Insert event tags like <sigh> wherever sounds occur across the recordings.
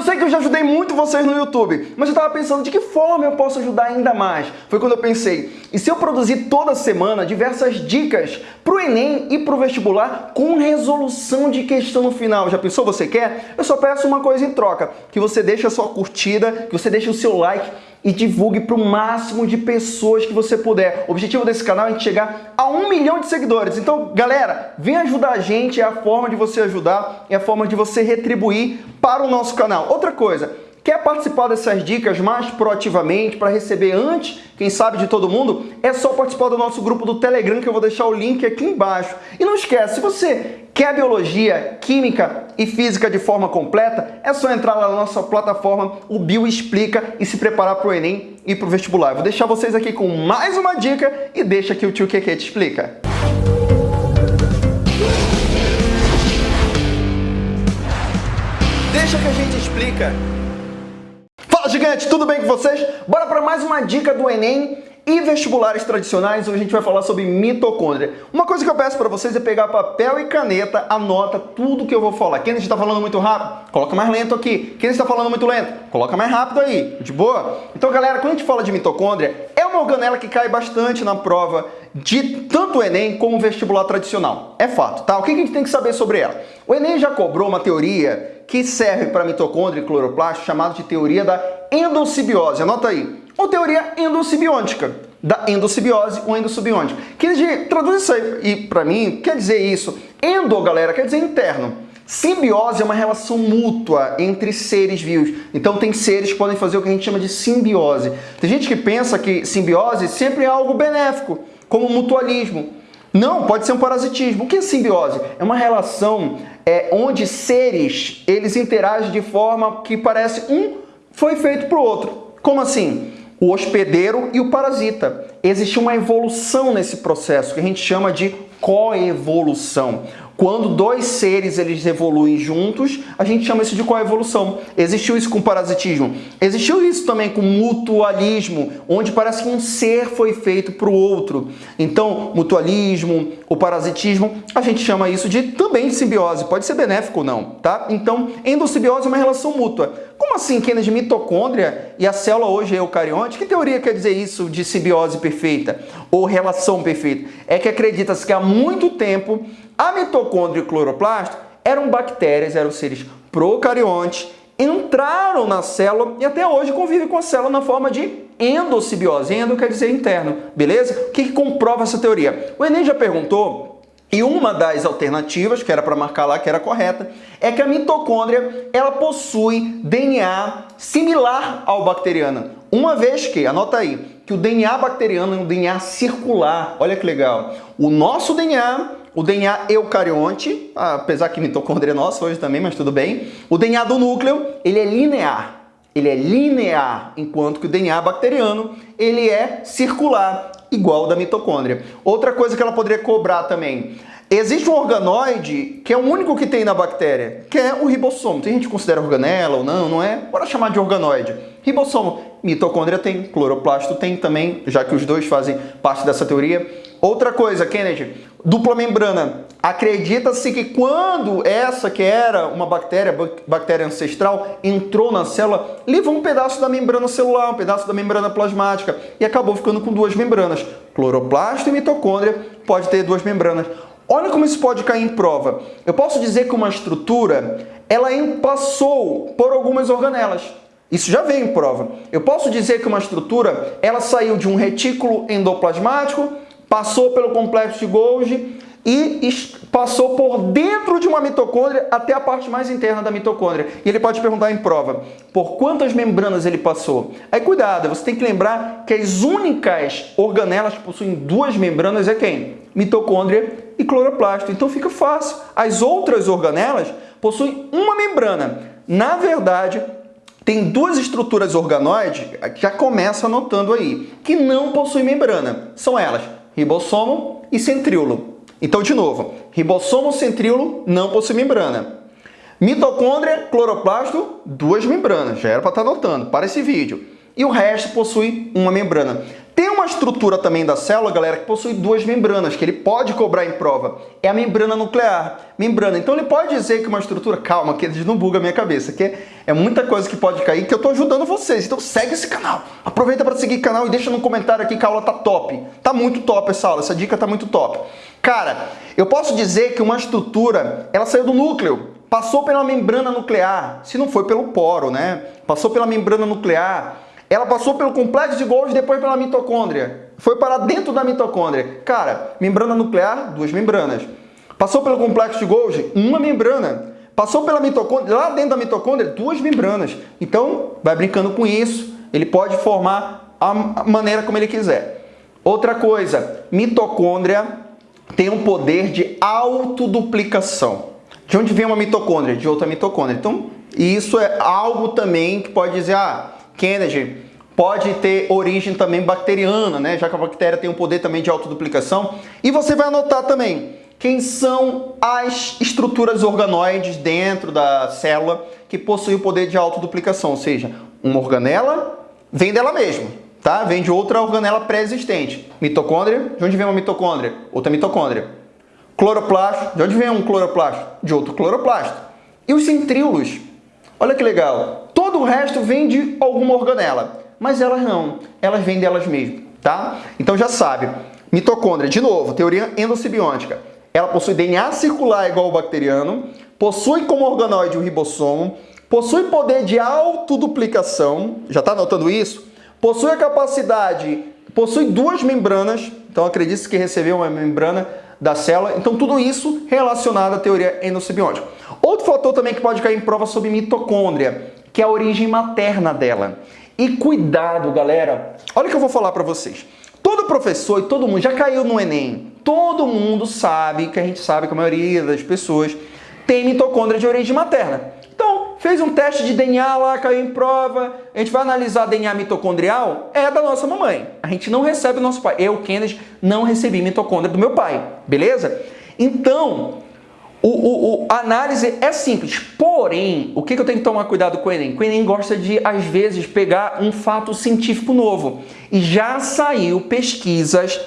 Eu sei que eu já ajudei muito vocês no YouTube, mas eu estava pensando de que forma eu posso ajudar ainda mais. Foi quando eu pensei, e se eu produzir toda semana diversas dicas para o Enem e para o vestibular com resolução de questão no final? Já pensou você quer? Eu só peço uma coisa em troca, que você deixe a sua curtida, que você deixe o seu like e divulgue para o máximo de pessoas que você puder. O objetivo desse canal é a gente chegar a um milhão de seguidores. Então, galera, vem ajudar a gente, é a forma de você ajudar, é a forma de você retribuir para o nosso canal. Outra coisa, Quer participar dessas dicas mais proativamente, para receber antes, quem sabe, de todo mundo? É só participar do nosso grupo do Telegram, que eu vou deixar o link aqui embaixo. E não esquece, se você quer biologia, química e física de forma completa, é só entrar lá na nossa plataforma, o Bio Explica, e se preparar para o Enem e para o vestibular. Vou deixar vocês aqui com mais uma dica e deixa que o tio Keke te explica. Deixa que a gente explica. Fala, gigante! Tudo bem com vocês? Bora para mais uma dica do Enem e vestibulares tradicionais, onde a gente vai falar sobre mitocôndria. Uma coisa que eu peço para vocês é pegar papel e caneta, anota tudo que eu vou falar. Quem está falando muito rápido, coloca mais lento aqui. Quem está falando muito lento, coloca mais rápido aí. De boa? Então, galera, quando a gente fala de mitocôndria, é uma organela que cai bastante na prova de tanto o Enem como o vestibular tradicional. É fato, tá? O que a gente tem que saber sobre ela? O Enem já cobrou uma teoria que serve para mitocôndria e cloroplasto, chamado de teoria da endossimbiose. Anota aí. Ou teoria endossimbiótica, da endossimbiose ou endossimbiótica. Que traduz isso aí, e para mim, quer dizer isso. Endo, galera, quer dizer interno. Simbiose é uma relação mútua entre seres vivos. Então tem seres que podem fazer o que a gente chama de simbiose. Tem gente que pensa que simbiose sempre é algo benéfico, como mutualismo. Não, pode ser um parasitismo. O que é simbiose? É uma relação é, onde seres eles interagem de forma que parece um foi feito para o outro. Como assim? O hospedeiro e o parasita. Existe uma evolução nesse processo que a gente chama de coevolução. Quando dois seres eles evoluem juntos, a gente chama isso de coevolução. Existiu isso com parasitismo. Existiu isso também com mutualismo, onde parece que um ser foi feito para o outro. Então, mutualismo, o parasitismo, a gente chama isso de também simbiose. Pode ser benéfico ou não, tá? Então, endossimbiose é uma relação mútua. Como assim, Kennedy, mitocôndria e a célula hoje é eucarionte? Que teoria quer dizer isso de simbiose perfeita ou relação perfeita? É que acredita-se que há muito tempo a mitocôndria e o cloroplasto eram bactérias, eram seres procariontes, entraram na célula e até hoje convivem com a célula na forma de endossimbiose. Endo quer dizer interno, beleza? O que, que comprova essa teoria? O Enem já perguntou e uma das alternativas, que era para marcar lá que era correta, é que a mitocôndria ela possui DNA similar ao bacteriano. Uma vez que, anota aí, que o DNA bacteriano é um DNA circular. Olha que legal. O nosso DNA o DNA eucarionte, apesar que mitocôndria é nossa hoje também, mas tudo bem. O DNA do núcleo, ele é linear. Ele é linear, enquanto que o DNA bacteriano, ele é circular, igual da mitocôndria. Outra coisa que ela poderia cobrar também. Existe um organoide que é o único que tem na bactéria, que é o ribossomo. Tem gente que considera organela ou não, não é? Bora chamar de organoide. Ribossomo, mitocôndria tem, cloroplasto tem também, já que os dois fazem parte dessa teoria. Outra coisa, Kennedy, dupla membrana. Acredita-se que quando essa que era uma bactéria, bactéria ancestral, entrou na célula, levou um pedaço da membrana celular, um pedaço da membrana plasmática e acabou ficando com duas membranas. Cloroplasto e mitocôndria pode ter duas membranas. Olha como isso pode cair em prova. Eu posso dizer que uma estrutura, ela passou por algumas organelas. Isso já veio em prova. Eu posso dizer que uma estrutura, ela saiu de um retículo endoplasmático, passou pelo complexo de Golgi e passou por dentro de uma mitocôndria até a parte mais interna da mitocôndria. E ele pode perguntar em prova, por quantas membranas ele passou? Aí cuidado, você tem que lembrar que as únicas organelas que possuem duas membranas é quem? Mitocôndria e cloroplasto. Então fica fácil. As outras organelas possuem uma membrana. Na verdade, tem duas estruturas organoides, já começa anotando aí, que não possuem membrana. São elas ribossomo e centríolo. Então, de novo, ribossomo, centríolo não possui membrana. Mitocôndria, cloroplasto, duas membranas. Já era para estar tá anotando para esse vídeo. E o resto possui uma membrana. Tem uma estrutura também da célula, galera, que possui duas membranas, que ele pode cobrar em prova. É a membrana nuclear. Membrana. Então ele pode dizer que uma estrutura... Calma, que eles não buga a minha cabeça, que é muita coisa que pode cair, que eu estou ajudando vocês. Então segue esse canal. Aproveita para seguir o canal e deixa no comentário aqui que a aula tá top. Tá muito top essa aula, essa dica tá muito top. Cara, eu posso dizer que uma estrutura, ela saiu do núcleo, passou pela membrana nuclear, se não foi pelo poro, né? Passou pela membrana nuclear, ela passou pelo complexo de Golgi depois pela mitocôndria. Foi para dentro da mitocôndria. Cara, membrana nuclear, duas membranas. Passou pelo complexo de Golgi, uma membrana. Passou pela mitocôndria, lá dentro da mitocôndria, duas membranas. Então, vai brincando com isso. Ele pode formar a maneira como ele quiser. Outra coisa, mitocôndria tem um poder de autoduplicação. De onde vem uma mitocôndria? De outra mitocôndria. Então, isso é algo também que pode dizer, ah, Kennedy pode ter origem também bacteriana, né? Já que a bactéria tem um poder também de autoduplicação. E você vai anotar também quem são as estruturas organoides dentro da célula que possuem o poder de autoduplicação, ou seja, uma organela vem dela mesma, tá? Vem de outra organela pré-existente. Mitocôndria, de onde vem uma mitocôndria? Outra mitocôndria. Cloroplasto, de onde vem um cloroplasto? De outro cloroplasto. E os centríolos? Olha que legal. O resto vem de alguma organela, mas elas não, elas vêm delas mesmas, tá? Então já sabe, mitocôndria, de novo, teoria endossimbiótica. Ela possui DNA circular igual ao bacteriano, possui como organoide o ribossomo, possui poder de autoduplicação, já está anotando isso? Possui a capacidade, possui duas membranas, então acredite que recebeu uma membrana da célula, então tudo isso relacionado à teoria endossimbiótica. Outro fator também que pode cair em prova sobre mitocôndria, que é a origem materna dela. E cuidado, galera. Olha o que eu vou falar para vocês. Todo professor e todo mundo já caiu no Enem. Todo mundo sabe, que a gente sabe que a maioria das pessoas tem mitocôndria de origem materna. Então, fez um teste de DNA lá, caiu em prova, a gente vai analisar DNA mitocondrial, é da nossa mamãe. A gente não recebe o nosso pai. Eu, Kennedy, não recebi mitocôndria do meu pai, beleza? Então, o, o, o, a análise é simples, porém, o que, que eu tenho que tomar cuidado com o Enem? O Enem gosta de, às vezes, pegar um fato científico novo. E já saiu pesquisas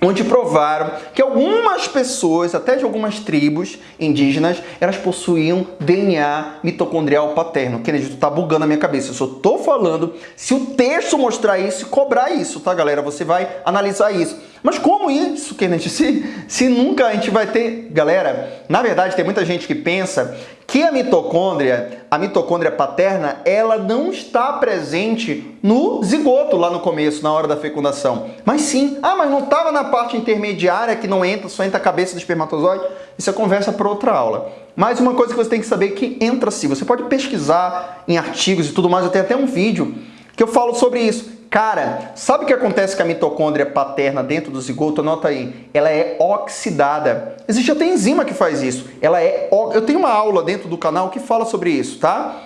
onde provaram que algumas pessoas, até de algumas tribos indígenas, elas possuíam DNA mitocondrial paterno. Kennedy, tu tá bugando a minha cabeça. Eu só tô falando se o texto mostrar isso e cobrar isso, tá, galera? Você vai analisar isso. Mas como isso, Kennedy? <laughs> Se, se nunca a gente vai ter... Galera, na verdade, tem muita gente que pensa que a mitocôndria, a mitocôndria paterna, ela não está presente no zigoto lá no começo, na hora da fecundação. Mas sim, ah, mas não estava na parte intermediária que não entra, só entra a cabeça do espermatozoide? Isso é conversa para outra aula. Mas uma coisa que você tem que saber é que entra sim. Você pode pesquisar em artigos e tudo mais, eu tenho até um vídeo que eu falo sobre isso. Cara, sabe o que acontece com a mitocôndria paterna dentro do zigoto? Anota aí. Ela é oxidada. Existe até enzima que faz isso. Ela é... Eu tenho uma aula dentro do canal que fala sobre isso, tá?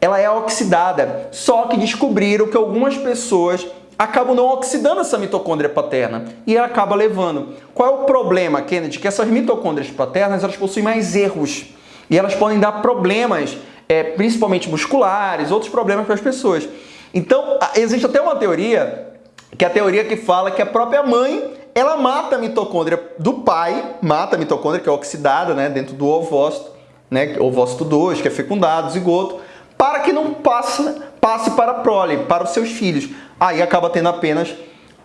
Ela é oxidada. Só que descobriram que algumas pessoas acabam não oxidando essa mitocôndria paterna e ela acaba levando. Qual é o problema, Kennedy? Que essas mitocôndrias paternas elas possuem mais erros e elas podem dar problemas, é, principalmente musculares, outros problemas para as pessoas. Então, existe até uma teoria, que é a teoria que fala que a própria mãe, ela mata a mitocôndria do pai, mata a mitocôndria, que é oxidada né, dentro do ovócito, né, ovócito 2, que é fecundado, zigoto, para que não passe, passe para a prole, para os seus filhos. Aí acaba tendo apenas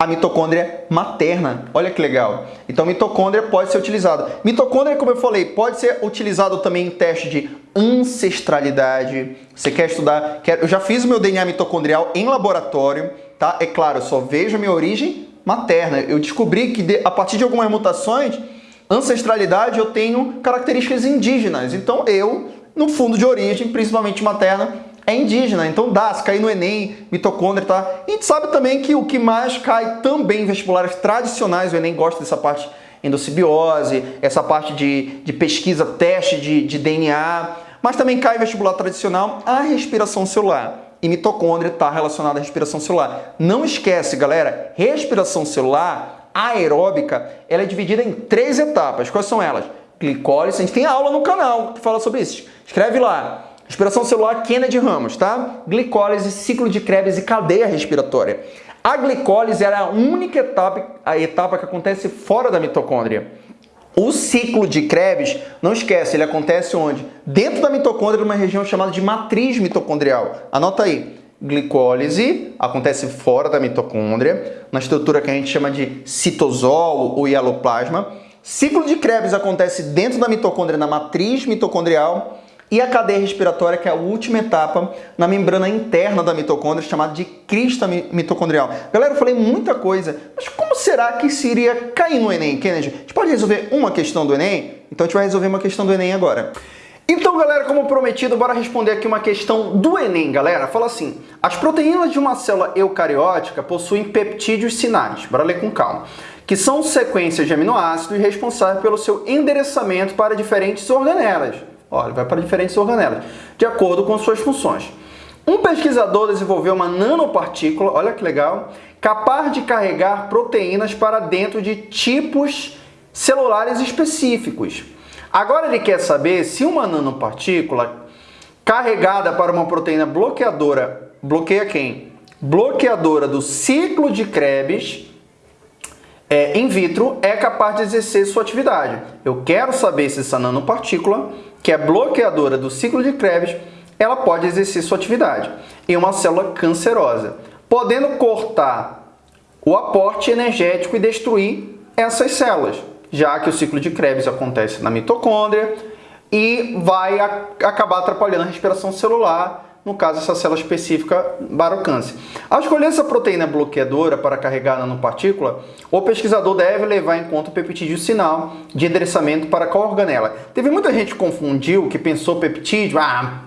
a mitocôndria materna. Olha que legal. Então, mitocôndria pode ser utilizada. Mitocôndria, como eu falei, pode ser utilizado também em teste de ancestralidade. Você quer estudar? Quer... Eu já fiz o meu DNA mitocondrial em laboratório, tá? É claro, eu só vejo a minha origem materna. Eu descobri que a partir de algumas mutações, ancestralidade, eu tenho características indígenas. Então, eu, no fundo de origem, principalmente materna, é indígena, então dá, se cair no Enem, mitocôndria, tá? E a gente sabe também que o que mais cai também em vestibulares tradicionais, o Enem gosta dessa parte endossimbiose, essa parte de, de pesquisa, teste de, de DNA, mas também cai em vestibular tradicional a respiração celular. E mitocôndria está relacionada à respiração celular. Não esquece, galera, respiração celular aeróbica, ela é dividida em três etapas. Quais são elas? Glicólise, a gente tem aula no canal que fala sobre isso. Escreve lá Respiração celular Kennedy Ramos, tá? Glicólise, ciclo de Krebs e cadeia respiratória. A glicólise é a única etapa, a etapa que acontece fora da mitocôndria. O ciclo de Krebs, não esquece, ele acontece onde? Dentro da mitocôndria, numa região chamada de matriz mitocondrial. Anota aí. Glicólise acontece fora da mitocôndria, na estrutura que a gente chama de citosol ou hieloplasma. Ciclo de Krebs acontece dentro da mitocôndria, na matriz mitocondrial. E a cadeia respiratória, que é a última etapa na membrana interna da mitocôndria, chamada de crista mitocondrial. Galera, eu falei muita coisa, mas como será que isso iria cair no Enem, Kennedy? A gente pode resolver uma questão do Enem? Então a gente vai resolver uma questão do Enem agora. Então, galera, como prometido, bora responder aqui uma questão do Enem, galera. Fala assim, as proteínas de uma célula eucariótica possuem peptídeos sinais, bora ler com calma, que são sequências de aminoácidos responsáveis pelo seu endereçamento para diferentes organelas. Olha, vai para diferentes organelas, de acordo com suas funções. Um pesquisador desenvolveu uma nanopartícula, olha que legal, capaz de carregar proteínas para dentro de tipos celulares específicos. Agora ele quer saber se uma nanopartícula carregada para uma proteína bloqueadora, bloqueia quem? Bloqueadora do ciclo de Krebs é, in vitro é capaz de exercer sua atividade. Eu quero saber se essa nanopartícula que é bloqueadora do ciclo de Krebs, ela pode exercer sua atividade em uma célula cancerosa, podendo cortar o aporte energético e destruir essas células, já que o ciclo de Krebs acontece na mitocôndria e vai acabar atrapalhando a respiração celular no caso essa célula específica para o câncer. Ao escolher essa proteína bloqueadora para carregar a nanopartícula, o pesquisador deve levar em conta o peptídeo sinal de endereçamento para qual organela. Teve muita gente que confundiu, que pensou peptídeo, ah,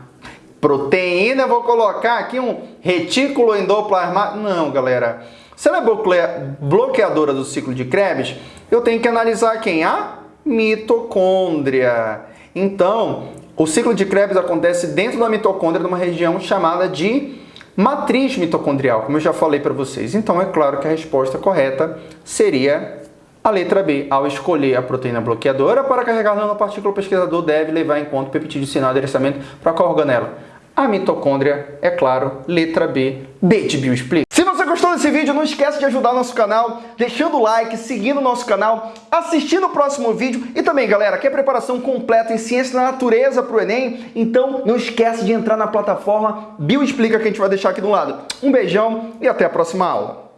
proteína, vou colocar aqui um retículo endoplasmático. Não, galera. Se ela é bloqueadora do ciclo de Krebs, eu tenho que analisar quem? A mitocôndria. Então, o ciclo de Krebs acontece dentro da mitocôndria, numa região chamada de matriz mitocondrial, como eu já falei para vocês. Então, é claro que a resposta correta seria a letra B. Ao escolher a proteína bloqueadora para carregar nanopartícula, o pesquisador deve levar em conta o peptídeo sinal de adereçamento para qual organela? A mitocôndria, é claro, letra B, B de gostou desse vídeo, não esquece de ajudar nosso canal, deixando o like, seguindo o nosso canal, assistindo o próximo vídeo e também, galera, quer preparação completa em ciência da natureza para o Enem? Então não esquece de entrar na plataforma Bioexplica que a gente vai deixar aqui do lado. Um beijão e até a próxima aula.